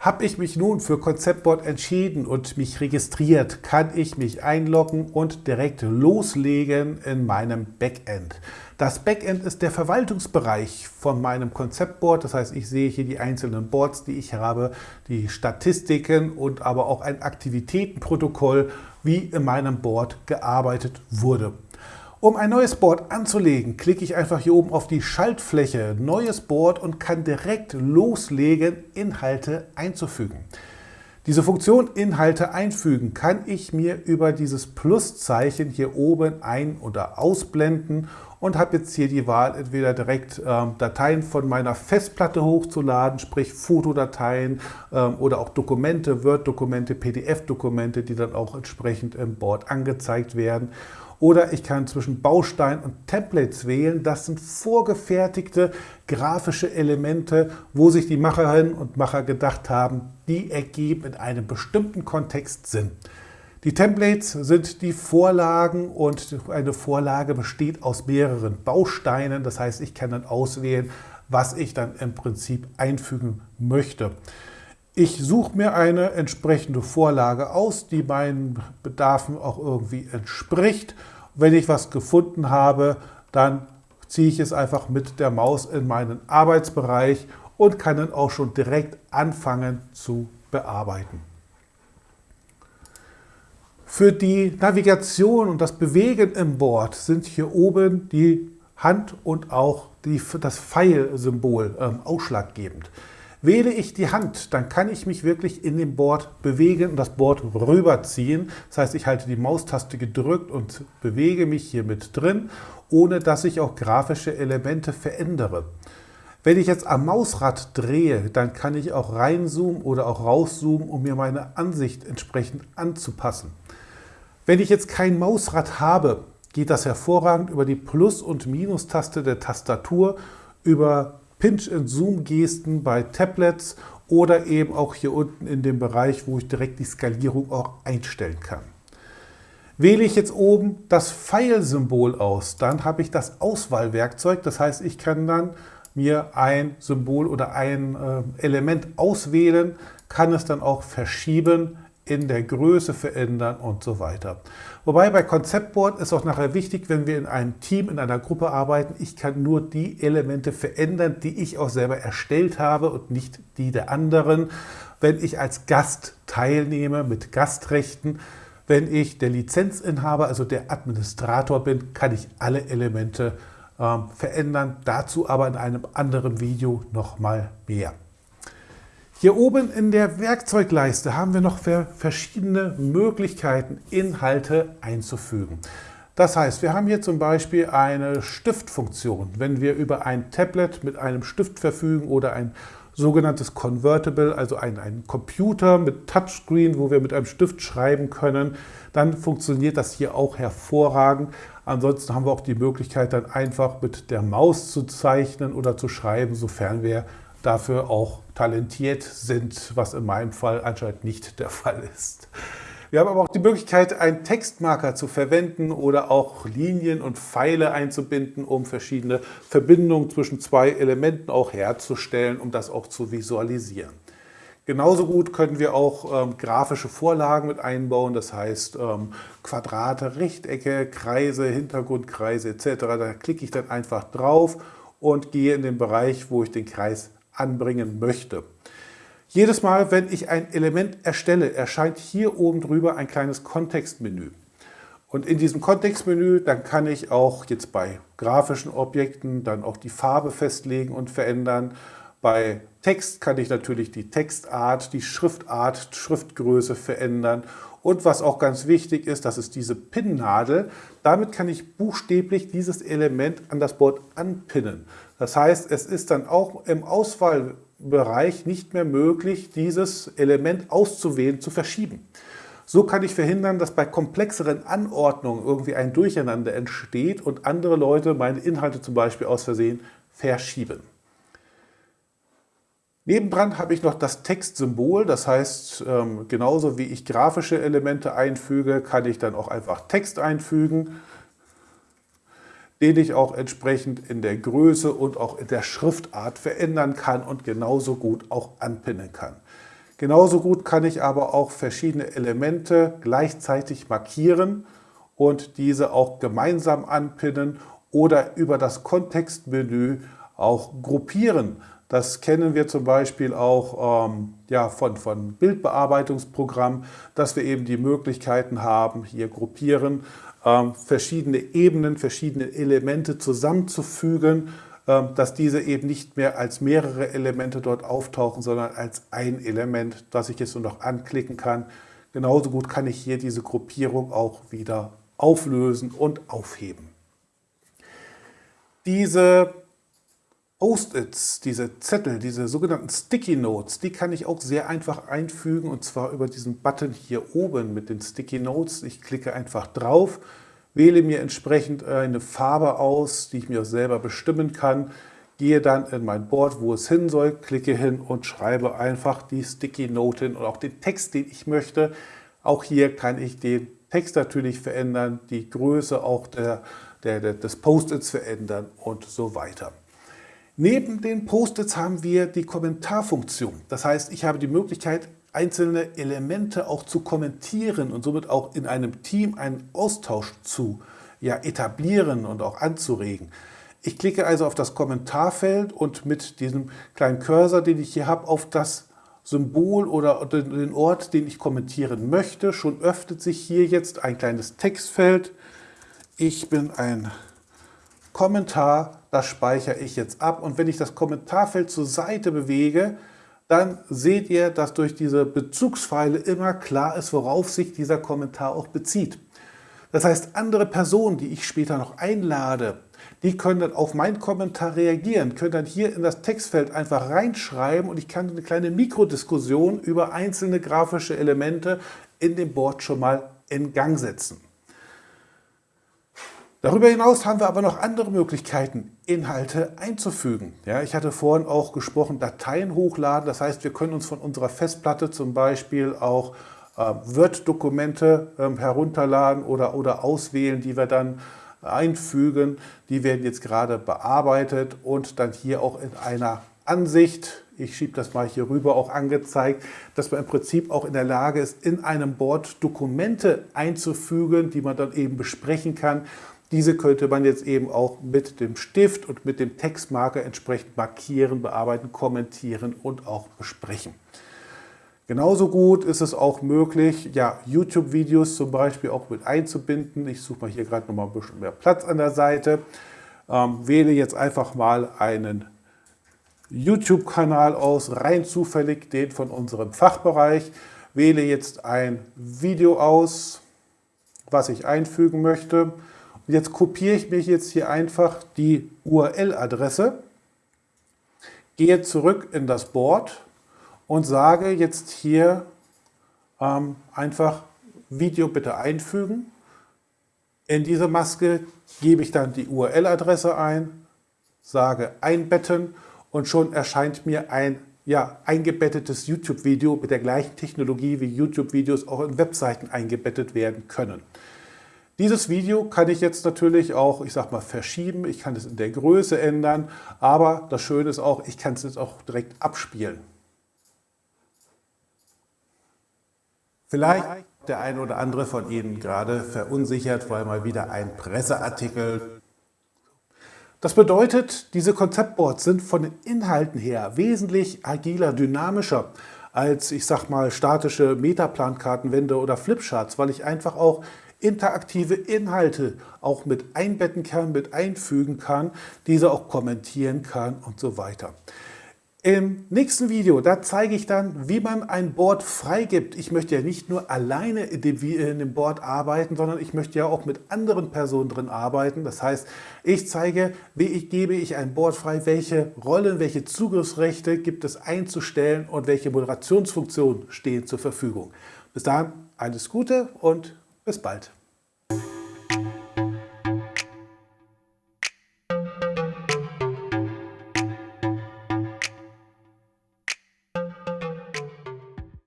Habe ich mich nun für Konzeptboard entschieden und mich registriert, kann ich mich einloggen und direkt loslegen in meinem Backend. Das Backend ist der Verwaltungsbereich von meinem Konzeptboard. Das heißt, ich sehe hier die einzelnen Boards, die ich habe, die Statistiken und aber auch ein Aktivitätenprotokoll, wie in meinem Board gearbeitet wurde. Um ein neues Board anzulegen, klicke ich einfach hier oben auf die Schaltfläche Neues Board und kann direkt loslegen, Inhalte einzufügen. Diese Funktion Inhalte einfügen kann ich mir über dieses Pluszeichen hier oben ein- oder ausblenden und habe jetzt hier die Wahl, entweder direkt ähm, Dateien von meiner Festplatte hochzuladen, sprich Fotodateien ähm, oder auch Dokumente, Word-Dokumente, PDF-Dokumente, die dann auch entsprechend im Board angezeigt werden. Oder ich kann zwischen Baustein und Templates wählen. Das sind vorgefertigte grafische Elemente, wo sich die Macherinnen und Macher gedacht haben, die ergeben in einem bestimmten Kontext Sinn. Die Templates sind die Vorlagen und eine Vorlage besteht aus mehreren Bausteinen. Das heißt, ich kann dann auswählen, was ich dann im Prinzip einfügen möchte. Ich suche mir eine entsprechende Vorlage aus, die meinen Bedarfen auch irgendwie entspricht. Wenn ich was gefunden habe, dann ziehe ich es einfach mit der Maus in meinen Arbeitsbereich und kann dann auch schon direkt anfangen zu bearbeiten. Für die Navigation und das Bewegen im Board sind hier oben die Hand und auch die, das Pfeil-Symbol ähm, ausschlaggebend. Wähle ich die Hand, dann kann ich mich wirklich in dem Board bewegen und das Board rüberziehen. Das heißt, ich halte die Maustaste gedrückt und bewege mich hier mit drin, ohne dass ich auch grafische Elemente verändere. Wenn ich jetzt am Mausrad drehe, dann kann ich auch reinzoomen oder auch rauszoomen, um mir meine Ansicht entsprechend anzupassen. Wenn ich jetzt kein Mausrad habe, geht das hervorragend über die Plus- und Minus-Taste der Tastatur, über Pinch-and-Zoom-Gesten bei Tablets oder eben auch hier unten in dem Bereich, wo ich direkt die Skalierung auch einstellen kann. Wähle ich jetzt oben das Pfeil-Symbol aus, dann habe ich das Auswahlwerkzeug. Das heißt, ich kann dann mir ein Symbol oder ein äh, Element auswählen, kann es dann auch verschieben, in der Größe verändern und so weiter. Wobei bei Konzeptboard ist auch nachher wichtig, wenn wir in einem Team, in einer Gruppe arbeiten, ich kann nur die Elemente verändern, die ich auch selber erstellt habe und nicht die der anderen. Wenn ich als Gast teilnehme mit Gastrechten, wenn ich der Lizenzinhaber, also der Administrator bin, kann ich alle Elemente äh, verändern. Dazu aber in einem anderen Video nochmal mehr. Hier oben in der Werkzeugleiste haben wir noch verschiedene Möglichkeiten, Inhalte einzufügen. Das heißt, wir haben hier zum Beispiel eine Stiftfunktion. Wenn wir über ein Tablet mit einem Stift verfügen oder ein sogenanntes Convertible, also ein, ein Computer mit Touchscreen, wo wir mit einem Stift schreiben können, dann funktioniert das hier auch hervorragend. Ansonsten haben wir auch die Möglichkeit, dann einfach mit der Maus zu zeichnen oder zu schreiben, sofern wir dafür auch talentiert sind, was in meinem Fall anscheinend nicht der Fall ist. Wir haben aber auch die Möglichkeit, einen Textmarker zu verwenden oder auch Linien und Pfeile einzubinden, um verschiedene Verbindungen zwischen zwei Elementen auch herzustellen, um das auch zu visualisieren. Genauso gut können wir auch ähm, grafische Vorlagen mit einbauen, das heißt ähm, Quadrate, Rechtecke, Kreise, Hintergrundkreise etc. Da klicke ich dann einfach drauf und gehe in den Bereich, wo ich den Kreis anbringen möchte. Jedes Mal, wenn ich ein Element erstelle, erscheint hier oben drüber ein kleines Kontextmenü. Und in diesem Kontextmenü, dann kann ich auch jetzt bei grafischen Objekten dann auch die Farbe festlegen und verändern. Bei Text kann ich natürlich die Textart, die Schriftart, Schriftgröße verändern. Und was auch ganz wichtig ist, das ist diese Pinnadel. Damit kann ich buchstäblich dieses Element an das Board anpinnen. Das heißt, es ist dann auch im Auswahlbereich nicht mehr möglich, dieses Element auszuwählen, zu verschieben. So kann ich verhindern, dass bei komplexeren Anordnungen irgendwie ein Durcheinander entsteht und andere Leute meine Inhalte zum Beispiel aus Versehen verschieben. Nebendran habe ich noch das Textsymbol, das heißt, ähm, genauso wie ich grafische Elemente einfüge, kann ich dann auch einfach Text einfügen den ich auch entsprechend in der Größe und auch in der Schriftart verändern kann und genauso gut auch anpinnen kann. Genauso gut kann ich aber auch verschiedene Elemente gleichzeitig markieren und diese auch gemeinsam anpinnen oder über das Kontextmenü auch gruppieren. Das kennen wir zum Beispiel auch ähm, ja, von, von Bildbearbeitungsprogrammen, dass wir eben die Möglichkeiten haben, hier gruppieren, ähm, verschiedene Ebenen, verschiedene Elemente zusammenzufügen ähm, dass diese eben nicht mehr als mehrere Elemente dort auftauchen, sondern als ein Element, das ich jetzt nur noch anklicken kann. Genauso gut kann ich hier diese Gruppierung auch wieder auflösen und aufheben. Diese Post-its, diese Zettel, diese sogenannten Sticky Notes, die kann ich auch sehr einfach einfügen und zwar über diesen Button hier oben mit den Sticky Notes. Ich klicke einfach drauf wähle mir entsprechend eine Farbe aus, die ich mir selber bestimmen kann, gehe dann in mein Board, wo es hin soll, klicke hin und schreibe einfach die Sticky Note hin und auch den Text, den ich möchte. Auch hier kann ich den Text natürlich verändern, die Größe auch der, der, der des Post-its verändern und so weiter. Neben den Post-its haben wir die Kommentarfunktion. Das heißt, ich habe die Möglichkeit, einzelne Elemente auch zu kommentieren und somit auch in einem Team einen Austausch zu ja, etablieren und auch anzuregen. Ich klicke also auf das Kommentarfeld und mit diesem kleinen Cursor, den ich hier habe, auf das Symbol oder den Ort, den ich kommentieren möchte. Schon öffnet sich hier jetzt ein kleines Textfeld. Ich bin ein Kommentar, das speichere ich jetzt ab. Und wenn ich das Kommentarfeld zur Seite bewege, dann seht ihr, dass durch diese Bezugspfeile immer klar ist, worauf sich dieser Kommentar auch bezieht. Das heißt, andere Personen, die ich später noch einlade, die können dann auf meinen Kommentar reagieren, können dann hier in das Textfeld einfach reinschreiben und ich kann eine kleine Mikrodiskussion über einzelne grafische Elemente in dem Board schon mal in Gang setzen. Darüber hinaus haben wir aber noch andere Möglichkeiten, Inhalte einzufügen. Ja, ich hatte vorhin auch gesprochen, Dateien hochladen. Das heißt, wir können uns von unserer Festplatte zum Beispiel auch äh, Word-Dokumente äh, herunterladen oder, oder auswählen, die wir dann einfügen. Die werden jetzt gerade bearbeitet und dann hier auch in einer Ansicht, ich schiebe das mal hier rüber, auch angezeigt, dass man im Prinzip auch in der Lage ist, in einem Board Dokumente einzufügen, die man dann eben besprechen kann diese könnte man jetzt eben auch mit dem Stift und mit dem Textmarker entsprechend markieren, bearbeiten, kommentieren und auch besprechen. Genauso gut ist es auch möglich, ja, YouTube-Videos zum Beispiel auch mit einzubinden. Ich suche mal hier gerade noch mal ein bisschen mehr Platz an der Seite. Ähm, wähle jetzt einfach mal einen YouTube-Kanal aus, rein zufällig den von unserem Fachbereich. Wähle jetzt ein Video aus, was ich einfügen möchte und jetzt kopiere ich mir jetzt hier einfach die URL-Adresse, gehe zurück in das Board und sage jetzt hier ähm, einfach Video bitte einfügen. In diese Maske gebe ich dann die URL-Adresse ein, sage einbetten und schon erscheint mir ein ja, eingebettetes YouTube-Video mit der gleichen Technologie wie YouTube-Videos auch in Webseiten eingebettet werden können. Dieses Video kann ich jetzt natürlich auch, ich sag mal, verschieben. Ich kann es in der Größe ändern. Aber das Schöne ist auch, ich kann es jetzt auch direkt abspielen. Vielleicht der eine oder andere von Ihnen gerade verunsichert, weil mal wieder ein Presseartikel. Das bedeutet, diese Konzeptboards sind von den Inhalten her wesentlich agiler, dynamischer als, ich sag mal, statische Metaplankartenwände oder Flipcharts, weil ich einfach auch interaktive Inhalte auch mit einbetten kann, mit einfügen kann, diese auch kommentieren kann und so weiter. Im nächsten Video, da zeige ich dann, wie man ein Board freigibt. Ich möchte ja nicht nur alleine in dem, in dem Board arbeiten, sondern ich möchte ja auch mit anderen Personen drin arbeiten. Das heißt, ich zeige, wie ich, gebe ich ein Board frei, welche Rollen, welche Zugriffsrechte gibt es einzustellen und welche Moderationsfunktionen stehen zur Verfügung. Bis dahin alles Gute und bis bald.